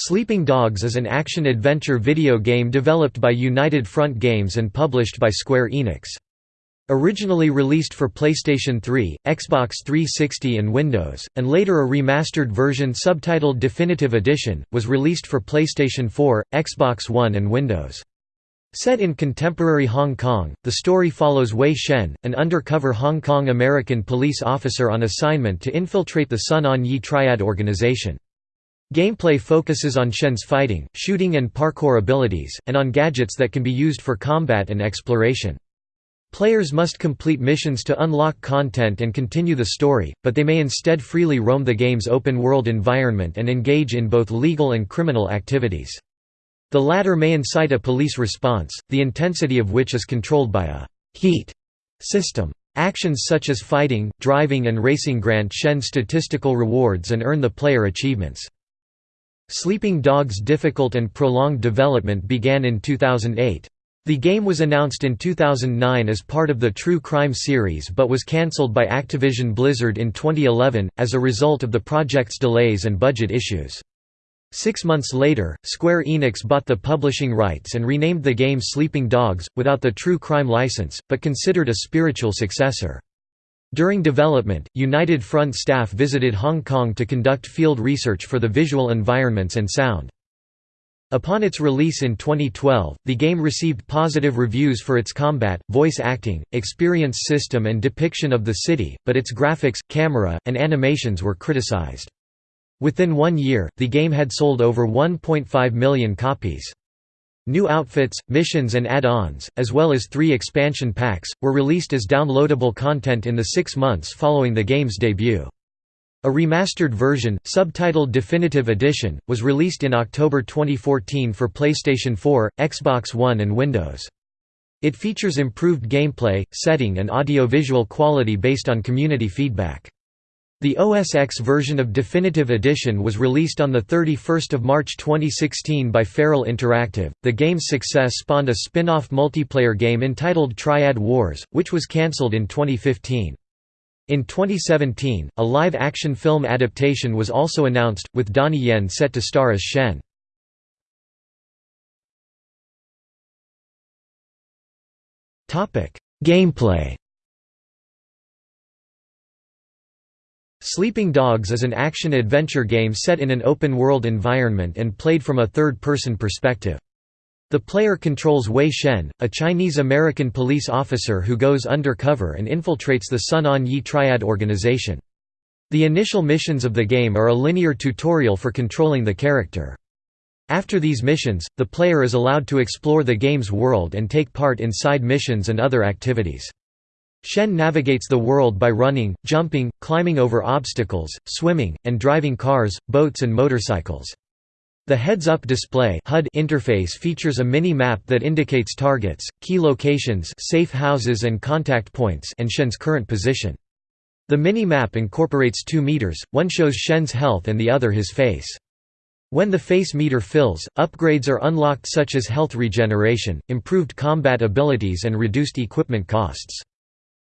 Sleeping Dogs is an action-adventure video game developed by United Front Games and published by Square Enix. Originally released for PlayStation 3, Xbox 360 and Windows, and later a remastered version subtitled Definitive Edition, was released for PlayStation 4, Xbox One and Windows. Set in contemporary Hong Kong, the story follows Wei Shen, an undercover Hong Kong American police officer on assignment to infiltrate the Sun On Yee Triad organization. Gameplay focuses on Shen's fighting, shooting and parkour abilities, and on gadgets that can be used for combat and exploration. Players must complete missions to unlock content and continue the story, but they may instead freely roam the game's open-world environment and engage in both legal and criminal activities. The latter may incite a police response, the intensity of which is controlled by a «heat» system. Actions such as fighting, driving and racing grant Shen statistical rewards and earn the player achievements. Sleeping Dogs' difficult and prolonged development began in 2008. The game was announced in 2009 as part of the True Crime series but was cancelled by Activision Blizzard in 2011, as a result of the project's delays and budget issues. Six months later, Square Enix bought the publishing rights and renamed the game Sleeping Dogs, without the True Crime license, but considered a spiritual successor. During development, United Front staff visited Hong Kong to conduct field research for the visual environments and sound. Upon its release in 2012, the game received positive reviews for its combat, voice acting, experience system and depiction of the city, but its graphics, camera, and animations were criticized. Within one year, the game had sold over 1.5 million copies. New outfits, missions and add-ons, as well as three expansion packs, were released as downloadable content in the six months following the game's debut. A remastered version, subtitled Definitive Edition, was released in October 2014 for PlayStation 4, Xbox One and Windows. It features improved gameplay, setting and audio-visual quality based on community feedback. The OS X version of Definitive Edition was released on 31 March 2016 by Feral Interactive. The game's success spawned a spin off multiplayer game entitled Triad Wars, which was cancelled in 2015. In 2017, a live action film adaptation was also announced, with Donnie Yen set to star as Shen. Gameplay Sleeping Dogs is an action-adventure game set in an open-world environment and played from a third-person perspective. The player controls Wei Shen, a Chinese-American police officer who goes undercover and infiltrates the Sun On Yee Triad organization. The initial missions of the game are a linear tutorial for controlling the character. After these missions, the player is allowed to explore the game's world and take part in side missions and other activities. Shen navigates the world by running, jumping, climbing over obstacles, swimming, and driving cars, boats and motorcycles. The heads-up display HUD interface features a mini-map that indicates targets, key locations safe houses and contact points and Shen's current position. The mini-map incorporates two meters, one shows Shen's health and the other his face. When the face meter fills, upgrades are unlocked such as health regeneration, improved combat abilities and reduced equipment costs.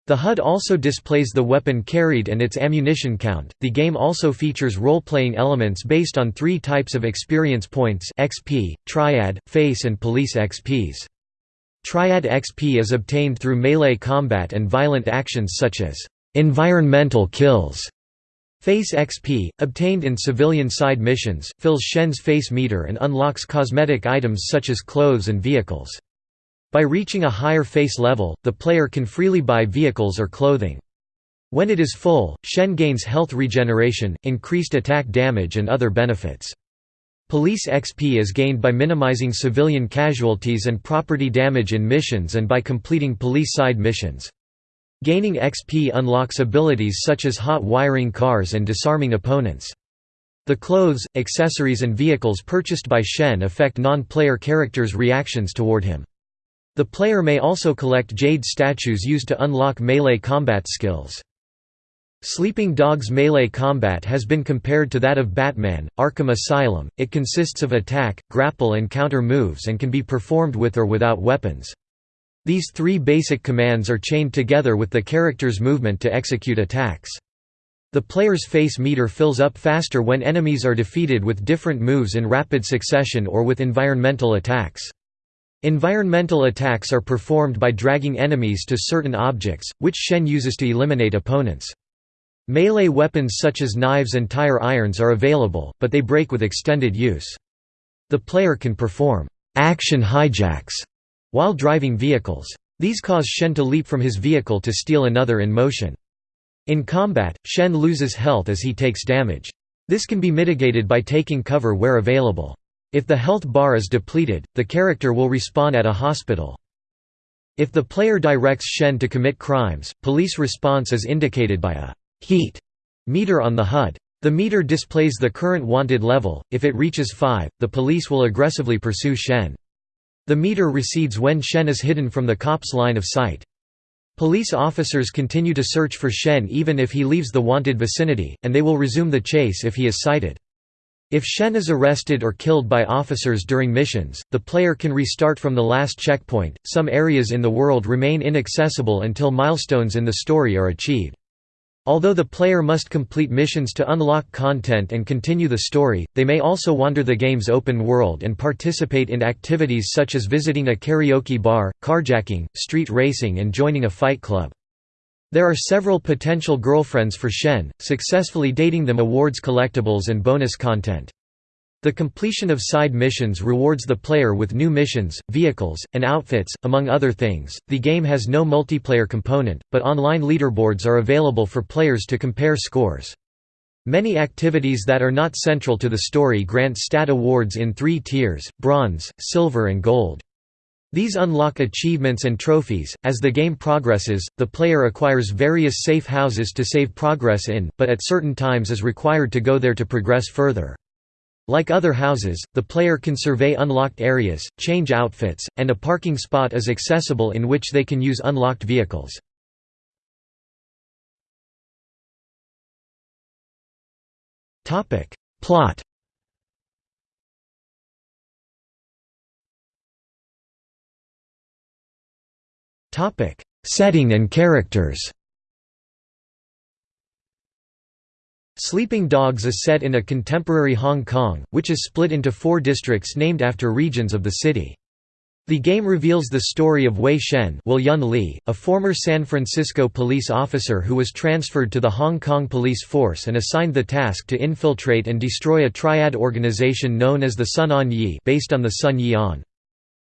The HUD also displays the weapon carried and its ammunition count. The game also features role-playing elements based on three types of experience points: XP, Triad, Face, and Police XPs. Triad XP is obtained through melee combat and violent actions such as environmental kills. Face XP, obtained in civilian side missions, fills Shen's face meter and unlocks cosmetic items such as clothes and vehicles. By reaching a higher face level, the player can freely buy vehicles or clothing. When it is full, Shen gains health regeneration, increased attack damage and other benefits. Police XP is gained by minimizing civilian casualties and property damage in missions and by completing police side missions. Gaining XP unlocks abilities such as hot wiring cars and disarming opponents. The clothes, accessories and vehicles purchased by Shen affect non-player characters' reactions toward him. The player may also collect jade statues used to unlock melee combat skills. Sleeping Dog's melee combat has been compared to that of Batman, Arkham Asylum. It consists of attack, grapple, and counter moves and can be performed with or without weapons. These three basic commands are chained together with the character's movement to execute attacks. The player's face meter fills up faster when enemies are defeated with different moves in rapid succession or with environmental attacks. Environmental attacks are performed by dragging enemies to certain objects, which Shen uses to eliminate opponents. Melee weapons such as knives and tire irons are available, but they break with extended use. The player can perform action hijacks while driving vehicles. These cause Shen to leap from his vehicle to steal another in motion. In combat, Shen loses health as he takes damage. This can be mitigated by taking cover where available. If the health bar is depleted, the character will respawn at a hospital. If the player directs Shen to commit crimes, police response is indicated by a «heat» meter on the HUD. The meter displays the current wanted level, if it reaches 5, the police will aggressively pursue Shen. The meter recedes when Shen is hidden from the cop's line of sight. Police officers continue to search for Shen even if he leaves the wanted vicinity, and they will resume the chase if he is sighted. If Shen is arrested or killed by officers during missions, the player can restart from the last checkpoint. Some areas in the world remain inaccessible until milestones in the story are achieved. Although the player must complete missions to unlock content and continue the story, they may also wander the game's open world and participate in activities such as visiting a karaoke bar, carjacking, street racing and joining a fight club. There are several potential girlfriends for Shen, successfully dating them awards collectibles and bonus content. The completion of side missions rewards the player with new missions, vehicles, and outfits, among other things. The game has no multiplayer component, but online leaderboards are available for players to compare scores. Many activities that are not central to the story grant stat awards in three tiers bronze, silver, and gold. These unlock achievements and trophies. As the game progresses, the player acquires various safe houses to save progress in, but at certain times is required to go there to progress further. Like other houses, the player can survey unlocked areas, change outfits, and a parking spot is accessible in which they can use unlocked vehicles. Plot Setting and characters Sleeping Dogs is set in a contemporary Hong Kong, which is split into four districts named after regions of the city. The game reveals the story of Wei Shen Li, a former San Francisco police officer who was transferred to the Hong Kong police force and assigned the task to infiltrate and destroy a triad organization known as the Sun On Yee based on the Sun Yee On.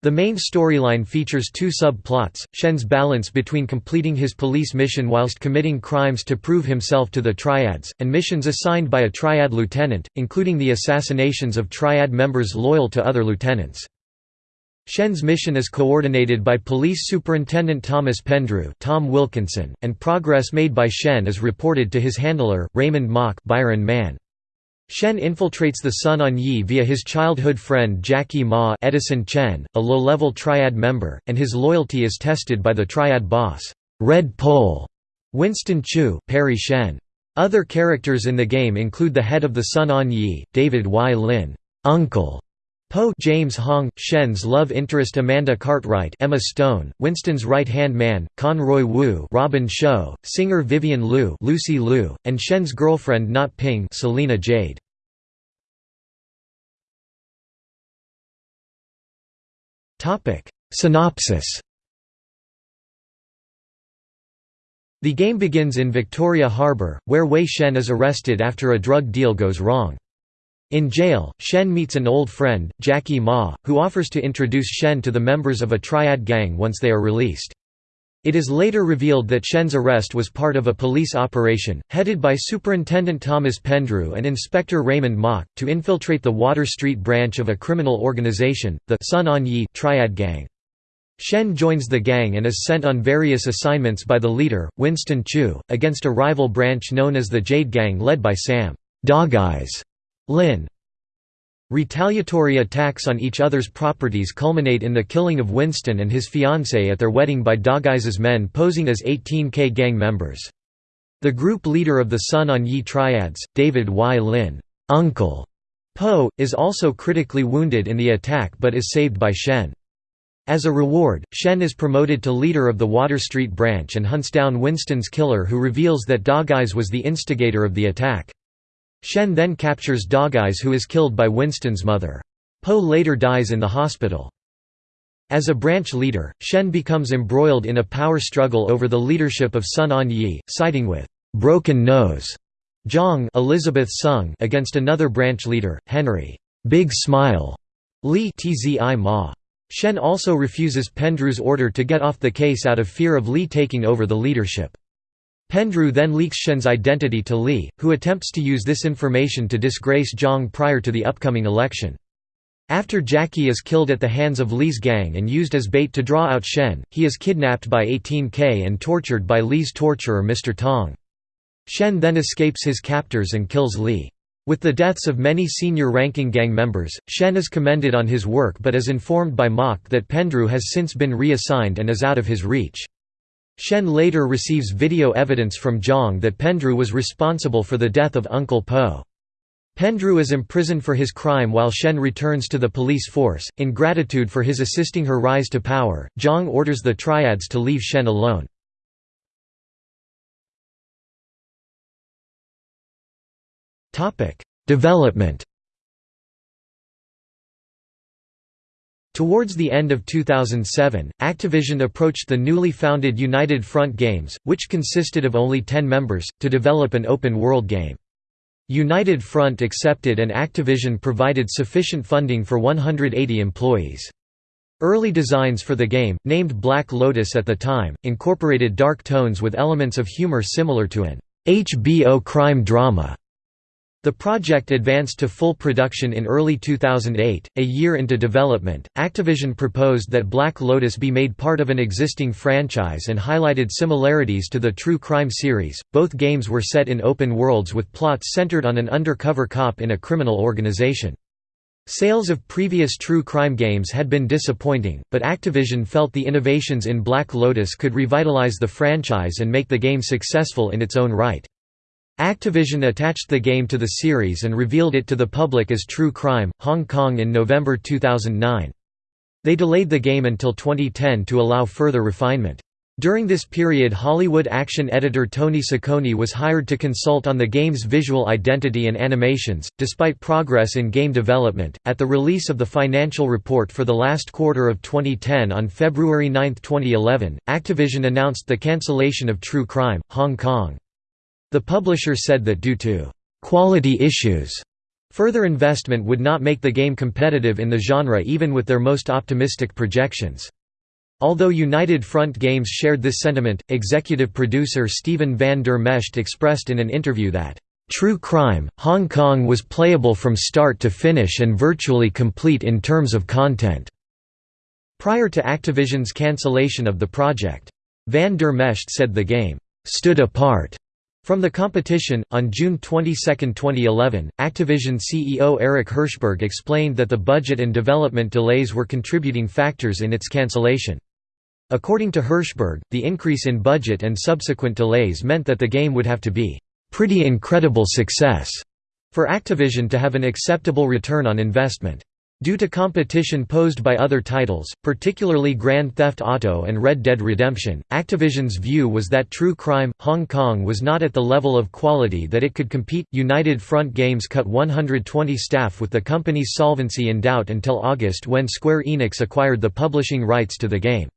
The main storyline features two sub-plots, Shen's balance between completing his police mission whilst committing crimes to prove himself to the Triads, and missions assigned by a Triad lieutenant, including the assassinations of Triad members loyal to other lieutenants. Shen's mission is coordinated by Police Superintendent Thomas Pendrew Tom Wilkinson, and progress made by Shen is reported to his handler, Raymond Mok Byron Mann. Shen infiltrates the Sun On Yee via his childhood friend Jackie Ma Edison Chen, a low-level Triad member, and his loyalty is tested by the Triad boss, Red Pole, Winston Chu Parry Shen. Other characters in the game include the head of the Sun On Yee, David Y. Lin, Uncle Po James Hong, Shen's love interest Amanda Cartwright Emma Stone, Winston's right-hand man, Conroy Wu Robin Shou, singer Vivian Liu Lucy Liu, and Shen's girlfriend Not Ping Celina Jade. Synopsis The game begins in Victoria Harbour, where Wei Shen is arrested after a drug deal goes wrong. In jail, Shen meets an old friend, Jackie Ma, who offers to introduce Shen to the members of a triad gang once they are released. It is later revealed that Shen's arrest was part of a police operation, headed by Superintendent Thomas Pendrew and Inspector Raymond Mok, to infiltrate the Water Street branch of a criminal organization, the Sun On Yee Triad Gang. Shen joins the gang and is sent on various assignments by the leader, Winston Chu, against a rival branch known as the Jade Gang led by Sam Dog Eyes Lin. Retaliatory attacks on each other's properties culminate in the killing of Winston and his fiancée at their wedding by Dogeye's men posing as 18K gang members. The group leader of the Sun On Yee Triads, David Y. Lin Uncle Po, is also critically wounded in the attack but is saved by Shen. As a reward, Shen is promoted to leader of the Water Street branch and hunts down Winston's killer who reveals that Dog Eyes was the instigator of the attack. Shen then captures Dog Eyes who is killed by Winston's mother. Po later dies in the hospital. As a branch leader, Shen becomes embroiled in a power struggle over the leadership of Sun On Yee, siding with «Broken Nose» Zhang Elizabeth Sung against another branch leader, Henry «Big Smile» Li Tzi Ma. Shen also refuses Pendrew's order to get off the case out of fear of Li taking over the leadership. Pendrew then leaks Shen's identity to Li, who attempts to use this information to disgrace Zhang prior to the upcoming election. After Jackie is killed at the hands of Li's gang and used as bait to draw out Shen, he is kidnapped by 18K and tortured by Li's torturer Mr. Tong. Shen then escapes his captors and kills Li. With the deaths of many senior-ranking gang members, Shen is commended on his work but is informed by Mok that Pendrew has since been reassigned and is out of his reach. Shen later receives video evidence from Zhang that Pendrew was responsible for the death of Uncle Po. Pendrew is imprisoned for his crime while Shen returns to the police force. In gratitude for his assisting her rise to power, Zhang orders the triads to leave Shen alone. Development Towards the end of 2007, Activision approached the newly founded United Front Games, which consisted of only 10 members, to develop an open-world game. United Front accepted and Activision provided sufficient funding for 180 employees. Early designs for the game, named Black Lotus at the time, incorporated dark tones with elements of humor similar to an HBO crime drama. The project advanced to full production in early 2008. A year into development, Activision proposed that Black Lotus be made part of an existing franchise and highlighted similarities to the True Crime series. Both games were set in open worlds with plots centered on an undercover cop in a criminal organization. Sales of previous True Crime games had been disappointing, but Activision felt the innovations in Black Lotus could revitalize the franchise and make the game successful in its own right. Activision attached the game to the series and revealed it to the public as True Crime, Hong Kong in November 2009. They delayed the game until 2010 to allow further refinement. During this period Hollywood action editor Tony Saccone was hired to consult on the game's visual identity and animations. Despite progress in game development, at the release of the financial report for the last quarter of 2010 on February 9, 2011, Activision announced the cancellation of True Crime, Hong Kong. The publisher said that due to quality issues, further investment would not make the game competitive in the genre even with their most optimistic projections. Although United Front Games shared this sentiment, executive producer Stephen van der Mescht expressed in an interview that, "...True Crime, Hong Kong was playable from start to finish and virtually complete in terms of content." Prior to Activision's cancellation of the project. Van der Mescht said the game, "...stood apart." From the competition, on June 22, 2011, Activision CEO Eric Hirshberg explained that the budget and development delays were contributing factors in its cancellation. According to Hirshberg, the increase in budget and subsequent delays meant that the game would have to be pretty incredible success for Activision to have an acceptable return on investment. Due to competition posed by other titles, particularly Grand Theft Auto and Red Dead Redemption, Activision's view was that True Crime Hong Kong was not at the level of quality that it could compete. United Front Games cut 120 staff with the company's solvency in doubt until August when Square Enix acquired the publishing rights to the game.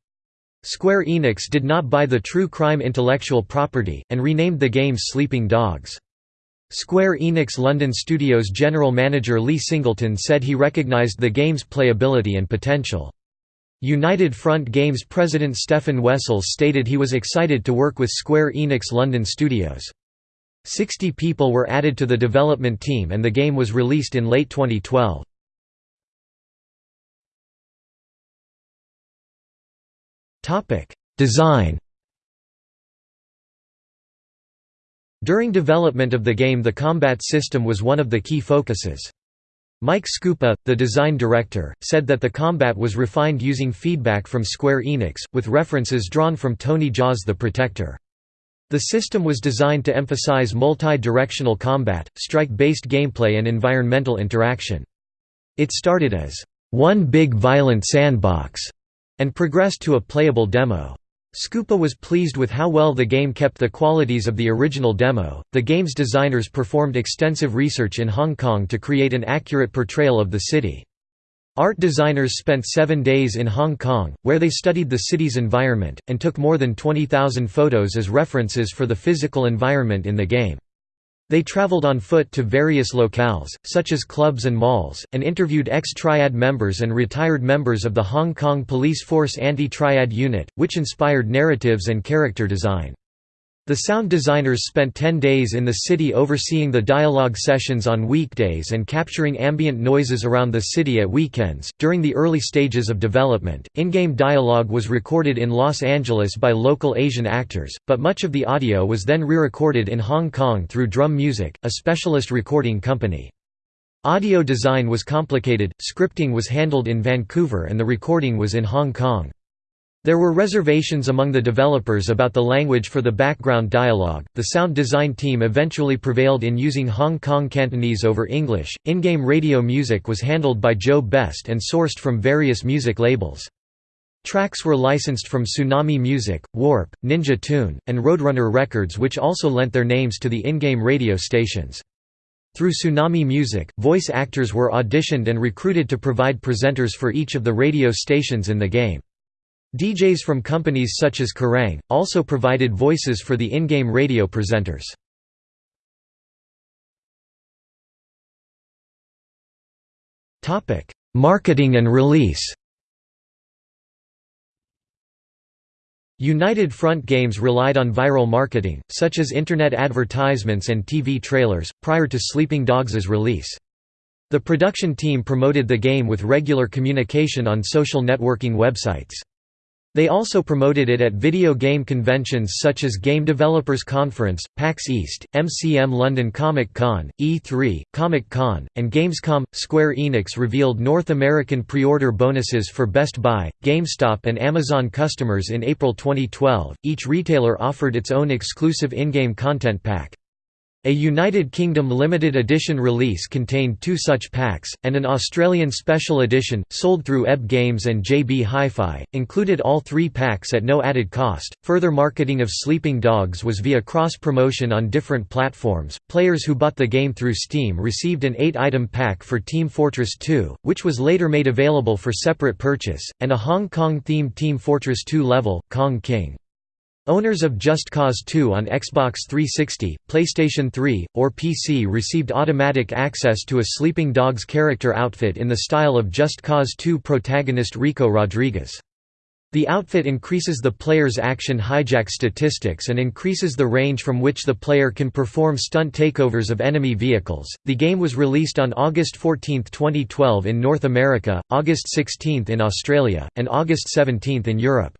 Square Enix did not buy the True Crime intellectual property, and renamed the game Sleeping Dogs. Square Enix London Studios general manager Lee Singleton said he recognized the game's playability and potential. United Front Games president Stefan Wessels stated he was excited to work with Square Enix London Studios. Sixty people were added to the development team and the game was released in late 2012. Design During development of the game the combat system was one of the key focuses. Mike Skupa, the design director, said that the combat was refined using feedback from Square Enix, with references drawn from Tony Jaa's The Protector. The system was designed to emphasize multi-directional combat, strike-based gameplay and environmental interaction. It started as, "...one big violent sandbox", and progressed to a playable demo. Skupa was pleased with how well the game kept the qualities of the original demo. The game's designers performed extensive research in Hong Kong to create an accurate portrayal of the city. Art designers spent seven days in Hong Kong, where they studied the city's environment, and took more than 20,000 photos as references for the physical environment in the game. They traveled on foot to various locales, such as clubs and malls, and interviewed ex-Triad members and retired members of the Hong Kong Police Force Anti-Triad Unit, which inspired narratives and character design. The sound designers spent 10 days in the city overseeing the dialogue sessions on weekdays and capturing ambient noises around the city at weekends. During the early stages of development, in game dialogue was recorded in Los Angeles by local Asian actors, but much of the audio was then re recorded in Hong Kong through Drum Music, a specialist recording company. Audio design was complicated, scripting was handled in Vancouver, and the recording was in Hong Kong. There were reservations among the developers about the language for the background dialogue. The sound design team eventually prevailed in using Hong Kong Cantonese over English. In game radio music was handled by Joe Best and sourced from various music labels. Tracks were licensed from Tsunami Music, Warp, Ninja Tune, and Roadrunner Records, which also lent their names to the in game radio stations. Through Tsunami Music, voice actors were auditioned and recruited to provide presenters for each of the radio stations in the game. DJs from companies such as Kerrang! also provided voices for the in-game radio presenters. Marketing and release United Front Games relied on viral marketing, such as internet advertisements and TV trailers, prior to Sleeping Dogs' release. The production team promoted the game with regular communication on social networking websites. They also promoted it at video game conventions such as Game Developers Conference, PAX East, MCM London Comic Con, E3, Comic Con, and Gamescom. Square Enix revealed North American pre order bonuses for Best Buy, GameStop, and Amazon customers in April 2012. Each retailer offered its own exclusive in game content pack. A United Kingdom limited edition release contained two such packs, and an Australian special edition, sold through EB Games and JB Hi-Fi, included all three packs at no added cost. Further marketing of Sleeping Dogs was via cross-promotion on different platforms. Players who bought the game through Steam received an 8-item pack for Team Fortress 2, which was later made available for separate purchase, and a Hong Kong-themed Team Fortress 2 level, Kong King. Owners of Just Cause 2 on Xbox 360, PlayStation 3, or PC received automatic access to a Sleeping Dogs character outfit in the style of Just Cause 2 protagonist Rico Rodriguez. The outfit increases the player's action hijack statistics and increases the range from which the player can perform stunt takeovers of enemy vehicles. The game was released on August 14, 2012 in North America, August 16 in Australia, and August 17 in Europe.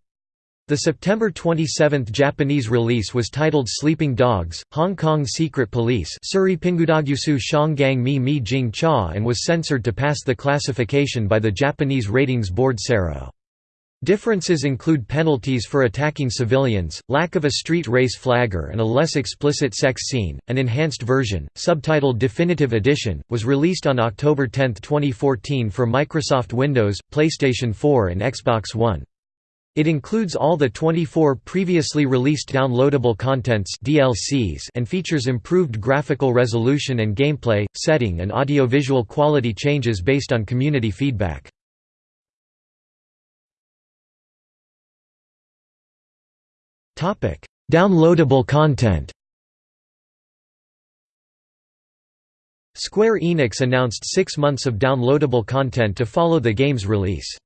The September 27 Japanese release was titled Sleeping Dogs, Hong Kong Secret Police Suri Mi Mi Jing and was censored to pass the classification by the Japanese ratings board CERO. Differences include penalties for attacking civilians, lack of a street race flagger and a less explicit sex scene. An enhanced version, subtitled Definitive Edition, was released on October 10, 2014 for Microsoft Windows, PlayStation 4 and Xbox One. It includes all the 24 previously released downloadable contents DLCs and features improved graphical resolution and gameplay, setting and audiovisual quality changes based on community feedback. Downloadable content Square Enix announced six months of downloadable content to follow the game's release.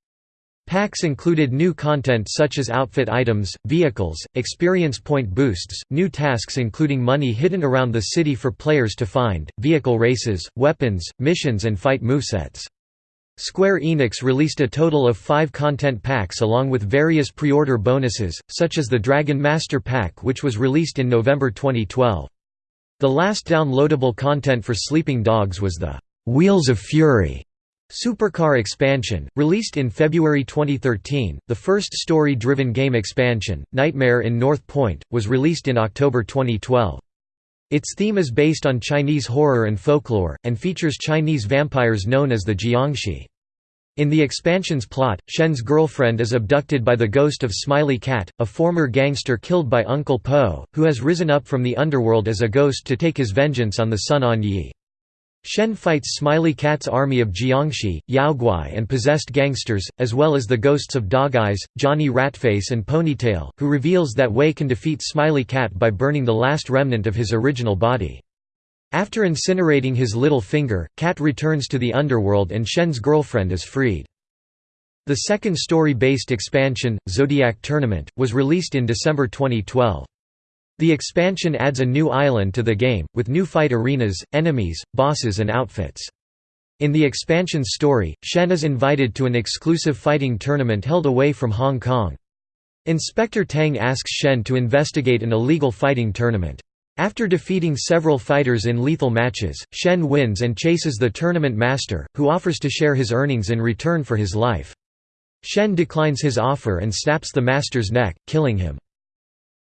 Packs included new content such as outfit items, vehicles, experience point boosts, new tasks including money hidden around the city for players to find, vehicle races, weapons, missions and fight movesets. Square Enix released a total of five content packs along with various pre-order bonuses, such as the Dragon Master Pack which was released in November 2012. The last downloadable content for Sleeping Dogs was the «Wheels of Fury» Supercar Expansion, released in February 2013, the first story-driven game expansion, Nightmare in North Point, was released in October 2012. Its theme is based on Chinese horror and folklore, and features Chinese vampires known as the Jiangshi. In the expansion's plot, Shen's girlfriend is abducted by the ghost of Smiley Cat, a former gangster killed by Uncle Po, who has risen up from the underworld as a ghost to take his vengeance on the Sun On Yee. Shen fights Smiley Cat's army of Jiangshi, Yaoguai and possessed gangsters, as well as the ghosts of Dog Eyes, Johnny Ratface and Ponytail, who reveals that Wei can defeat Smiley Cat by burning the last remnant of his original body. After incinerating his little finger, Cat returns to the underworld and Shen's girlfriend is freed. The second story-based expansion, Zodiac Tournament, was released in December 2012. The expansion adds a new island to the game, with new fight arenas, enemies, bosses and outfits. In the expansion's story, Shen is invited to an exclusive fighting tournament held away from Hong Kong. Inspector Tang asks Shen to investigate an illegal fighting tournament. After defeating several fighters in lethal matches, Shen wins and chases the tournament master, who offers to share his earnings in return for his life. Shen declines his offer and snaps the master's neck, killing him.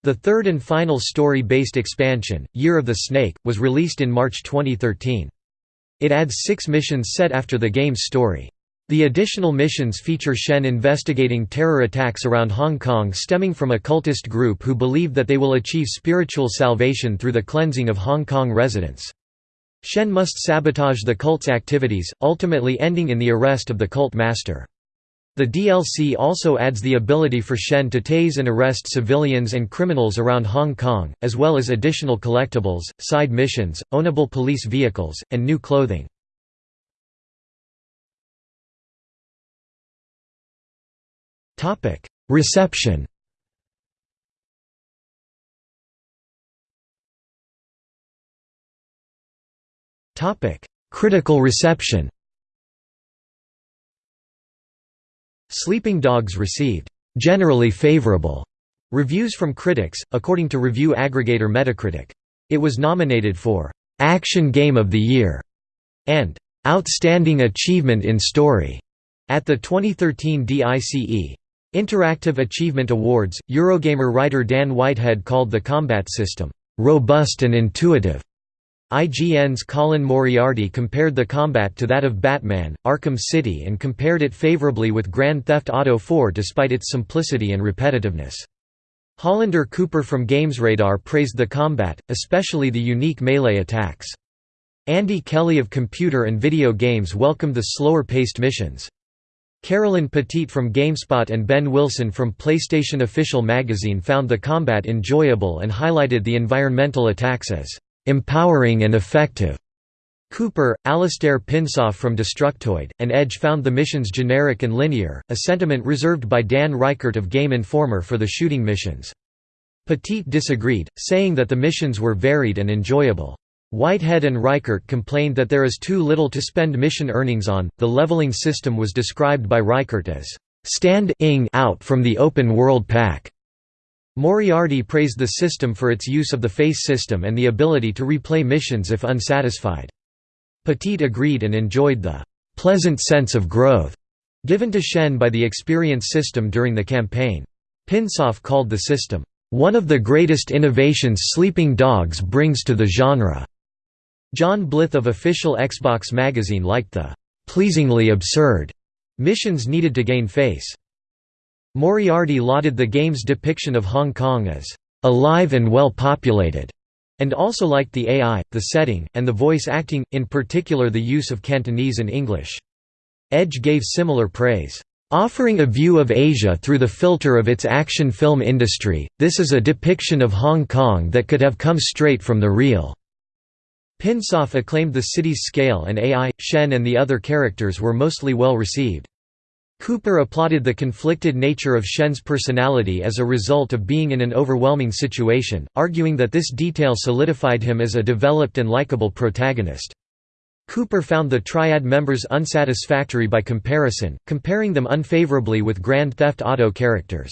The third and final story-based expansion, Year of the Snake, was released in March 2013. It adds six missions set after the game's story. The additional missions feature Shen investigating terror attacks around Hong Kong stemming from a cultist group who believe that they will achieve spiritual salvation through the cleansing of Hong Kong residents. Shen must sabotage the cult's activities, ultimately ending in the arrest of the cult master. The DLC also adds the ability for Shen to tase and arrest civilians and criminals around Hong Kong, as well as additional collectibles, side missions, ownable police vehicles, and new clothing. Reception. Critical reception. Sleeping Dogs received generally favorable reviews from critics, according to review aggregator Metacritic. It was nominated for Action Game of the Year and Outstanding Achievement in Story at the 2013 DICE Interactive Achievement Awards, Eurogamer writer Dan Whitehead called the combat system, "...robust and intuitive." IGN's Colin Moriarty compared the combat to that of Batman, Arkham City and compared it favorably with Grand Theft Auto 4 despite its simplicity and repetitiveness. Hollander Cooper from GamesRadar praised the combat, especially the unique melee attacks. Andy Kelly of Computer and Video Games welcomed the slower-paced missions. Carolyn Petit from GameSpot and Ben Wilson from PlayStation Official Magazine found the combat enjoyable and highlighted the environmental attacks as empowering and effective. Cooper, Allistair Pinsof from Destructoid, and Edge found the missions generic and linear, a sentiment reserved by Dan Ryckert of Game Informer for the shooting missions. Petit disagreed, saying that the missions were varied and enjoyable. Whitehead and Ryckert complained that there is too little to spend mission earnings on. The leveling system was described by Ryckert as stand-ing out from the open world pack. Moriarty praised the system for its use of the face system and the ability to replay missions if unsatisfied. Petit agreed and enjoyed the pleasant sense of growth given to Shen by the experience system during the campaign. Pinsof called the system, "...one of the greatest innovations Sleeping Dogs brings to the genre." John Blyth of official Xbox magazine liked the "...pleasingly absurd." missions needed to gain face. Moriarty lauded the game's depiction of Hong Kong as "...alive and well populated." and also liked the AI, the setting, and the voice acting, in particular the use of Cantonese and English. Edge gave similar praise. Offering a view of Asia through the filter of its action film industry, this is a depiction of Hong Kong that could have come straight from the real. Pinsof acclaimed the city's scale and AI, Shen and the other characters were mostly well received. Cooper applauded the conflicted nature of Shen's personality as a result of being in an overwhelming situation, arguing that this detail solidified him as a developed and likable protagonist. Cooper found the Triad members unsatisfactory by comparison, comparing them unfavorably with Grand Theft Auto characters.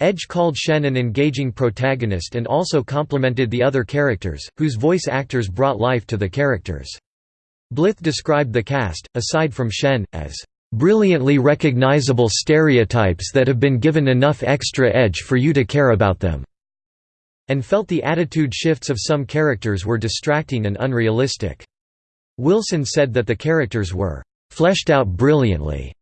Edge called Shen an engaging protagonist and also complimented the other characters, whose voice actors brought life to the characters. Blyth described the cast, aside from Shen, as brilliantly recognizable stereotypes that have been given enough extra edge for you to care about them", and felt the attitude shifts of some characters were distracting and unrealistic. Wilson said that the characters were "...fleshed out brilliantly",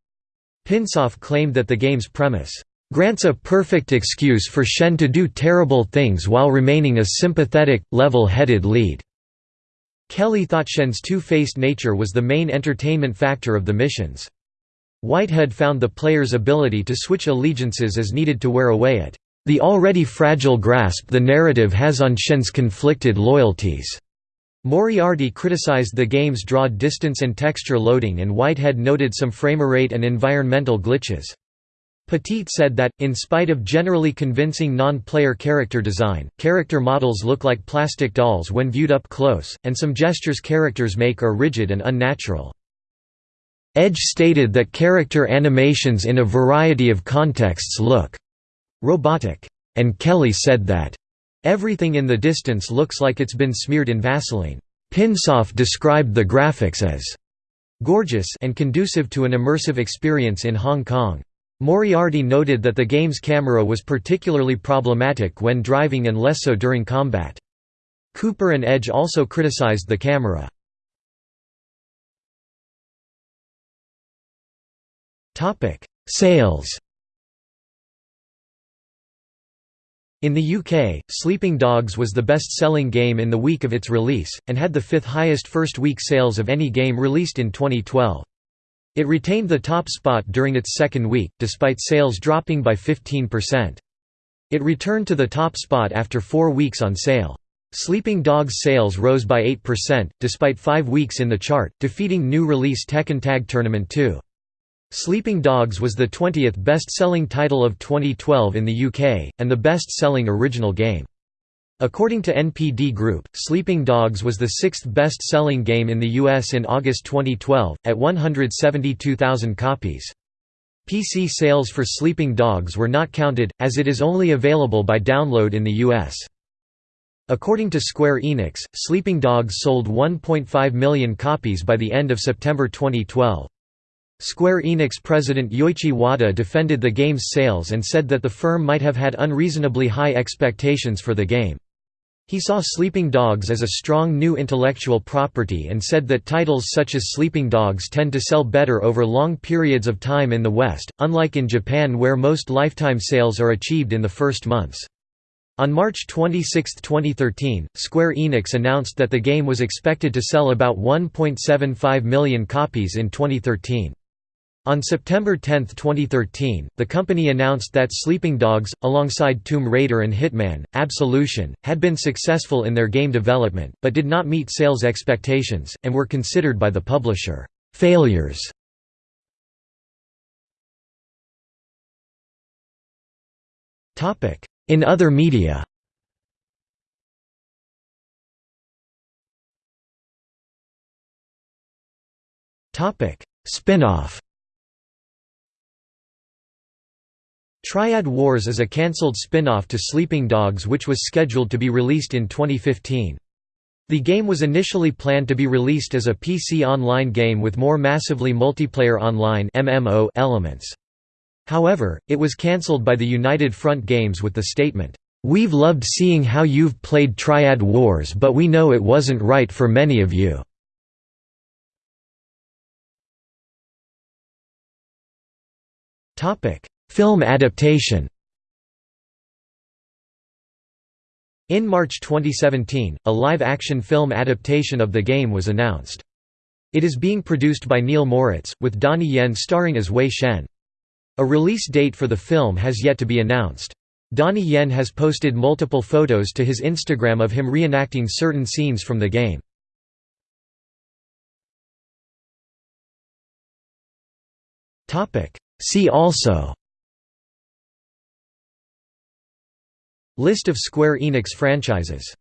Pinsof claimed that the game's premise grants a perfect excuse for Shen to do terrible things while remaining a sympathetic, level-headed lead. Kelly thought Shen's two-faced nature was the main entertainment factor of the missions. Whitehead found the player's ability to switch allegiances as needed to wear away at the already fragile grasp the narrative has on Shen's conflicted loyalties. Moriarty criticized the game's draw distance and texture loading and Whitehead noted some framerate and environmental glitches. Petit said that, in spite of generally convincing non-player character design, character models look like plastic dolls when viewed up close, and some gestures characters make are rigid and unnatural. Edge stated that character animations in a variety of contexts look robotic, and Kelly said that everything in the distance looks like it's been smeared in Vaseline. Pinsof described the graphics as gorgeous and conducive to an immersive experience in Hong Kong. Moriarty noted that the game's camera was particularly problematic when driving and less so during combat. Cooper and Edge also criticized the camera. Sales In the UK, Sleeping Dogs was the best-selling game in the week of its release, and had the fifth highest first-week sales of any game released in 2012. It retained the top spot during its second week, despite sales dropping by 15%. It returned to the top spot after four weeks on sale. Sleeping Dogs sales rose by 8%, despite five weeks in the chart, defeating new release Tekken Tag Tournament 2. Sleeping Dogs was the 20th best-selling title of 2012 in the UK, and the best-selling original game. According to NPD Group, Sleeping Dogs was the sixth best-selling game in the US in August 2012, at 172,000 copies. PC sales for Sleeping Dogs were not counted, as it is only available by download in the US. According to Square Enix, Sleeping Dogs sold 1.5 million copies by the end of September 2012. Square Enix president Yoichi Wada defended the game's sales and said that the firm might have had unreasonably high expectations for the game. He saw Sleeping Dogs as a strong new intellectual property and said that titles such as Sleeping Dogs tend to sell better over long periods of time in the West, unlike in Japan where most lifetime sales are achieved in the first months. On March 26, 2013, Square Enix announced that the game was expected to sell about 1.75 million copies in 2013. On September 10, 2013, the company announced that Sleeping Dogs, alongside Tomb Raider and Hitman, Absolution, had been successful in their game development, but did not meet sales expectations, and were considered by the publisher, "...failures". In other media. Spin-off Triad Wars is a cancelled spin-off to Sleeping Dogs which was scheduled to be released in 2015. The game was initially planned to be released as a PC online game with more massively multiplayer online elements. However, it was cancelled by the United Front Games with the statement, "'We've loved seeing how you've played Triad Wars but we know it wasn't right for many of you." Film adaptation In March 2017, a live-action film adaptation of the game was announced. It is being produced by Neil Moritz, with Donnie Yen starring as Wei Shen. A release date for the film has yet to be announced. Donnie Yen has posted multiple photos to his Instagram of him reenacting certain scenes from the game. See also List of Square Enix franchises